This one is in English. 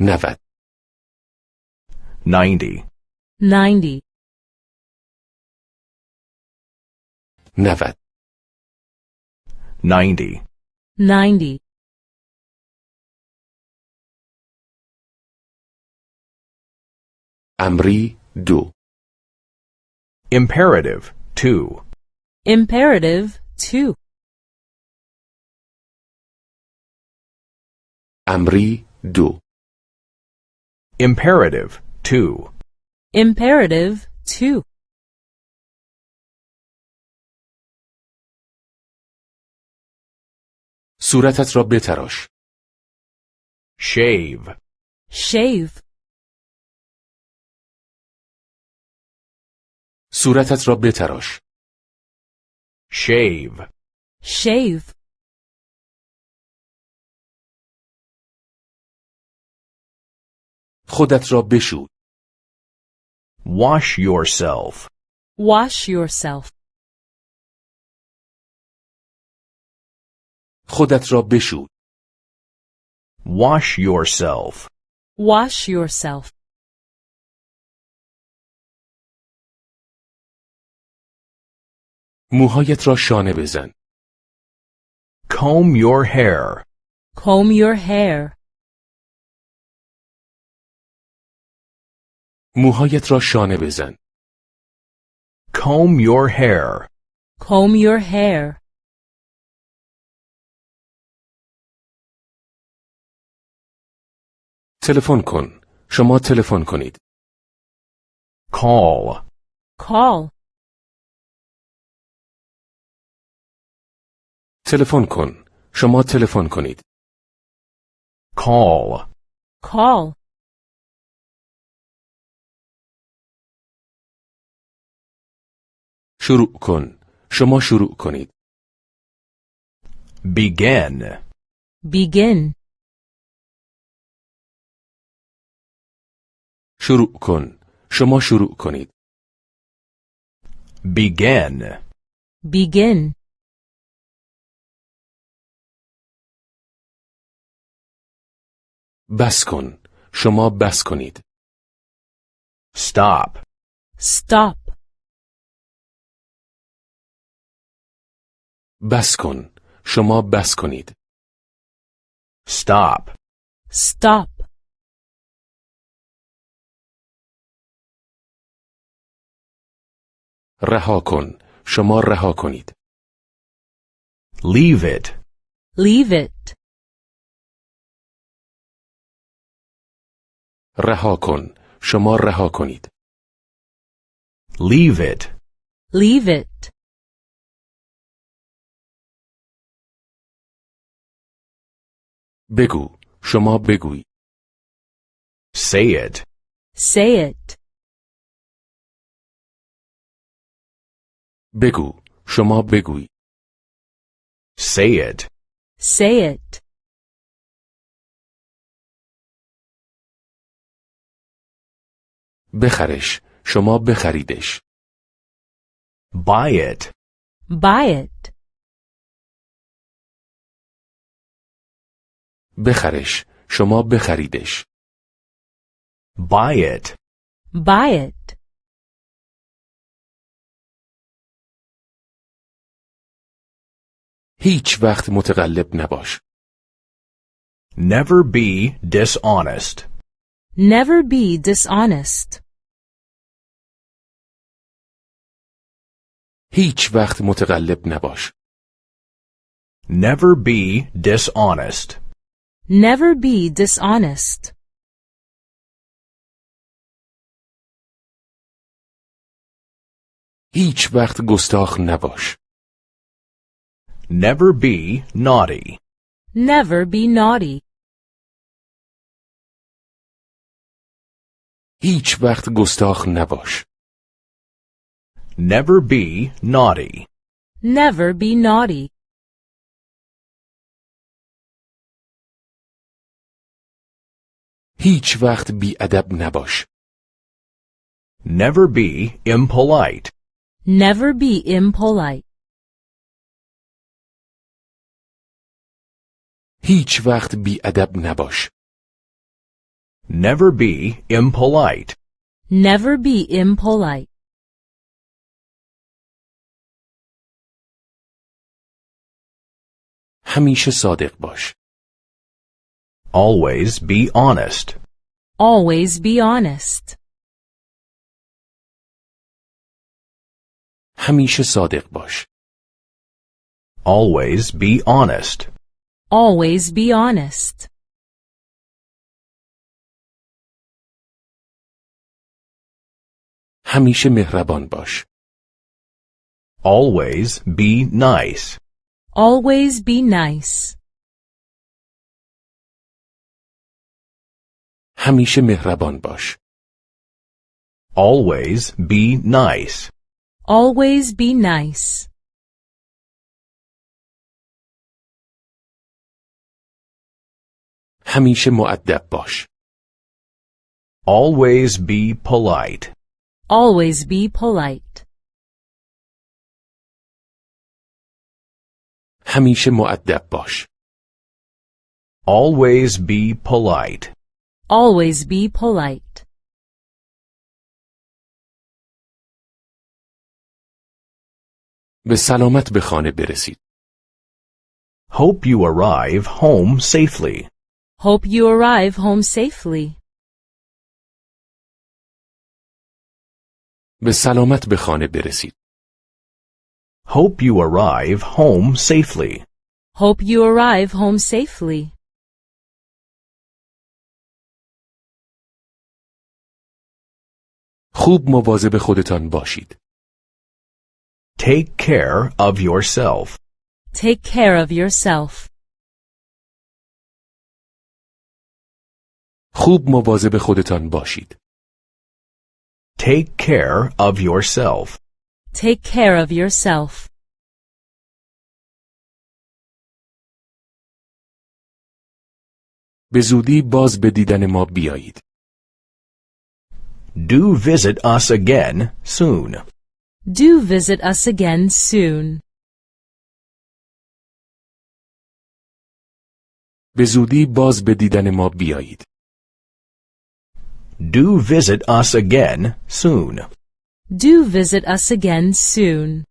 90 90, 90, 90 90, 90, امری دو imperative 2, imperative 2, امری دو imperative 2, imperative 2, صورتت را بتراش shave, shave, صورتت را بتراش shave, shave, خودت را بشو wash yourself, wash yourself, خودت را بشو wash yourself, wash yourself, موهایت را شانه بزن comb your hair, comb your hair, موهایت را شانه بزن. Comb your hair, comb your hair, تلفن کن. شما تلفن کنید. Call, call, تلفن کن. شما تلفن کنید. Call, call, شروع کن. شما شروع کنید. Begin, begin, شروع کن. شما شروع کنید. Begin, begin, بس کن. شما بس کنید. Stop, stop, بس کن. شما بس کنید. Stop, stop, رها کن. شما رها کنید. Leave it, leave it, رها کن. شما رها کنید. Leave it, leave it, بگو شما بگوی say it, say it, بگو شما بگوی say it, say it, بخرش شما بخریدش buy it, buy it, بخرش شما بخریدش buy it, buy it, هیچ وقت متقلب نباش never be dishonest, never be dishonest, هیچ وقت متقلب نباش never be dishonest, never be dishonest, هیچ وقت گستاخ نباش never be naughty, never be naughty, هیچ وقت گستاخ نباش never be naughty, never be naughty, هیچ وقت بیادب نباش never be impolite, never be impolite, هیچ وقت بیادب نباش Never be impolite. Never be impolite. همیشه صادق باش. Always be honest. Always be honest. همیشه صادق باش. Always be honest. Always be honest. همیشه مهربان باش. Always be nice. Always be nice. همیشه مهربان باش. Always be nice. Always be nice. همیشه معدب باش. Always be polite. Always be polite. همیشه معدب باش. Always be polite. Always be polite. به سلامت به خانه برسید. Hope you arrive home safely. Hope you arrive home safely. به سلامت به خانه برسید. Hope you arrive home safely. Hope you arrive home safely. خوب مواظب خودتان باشید. Take care of yourself. Take care of yourself. خوب مواظب خودتان باشید. Take care of yourself. Take care of yourself. به زودی باز به دیدن ما بیایید. Do visit us again soon. Do visit us again soon. به زودی باز به دیدن ما بیایید. Do visit us again soon. Do visit us again soon.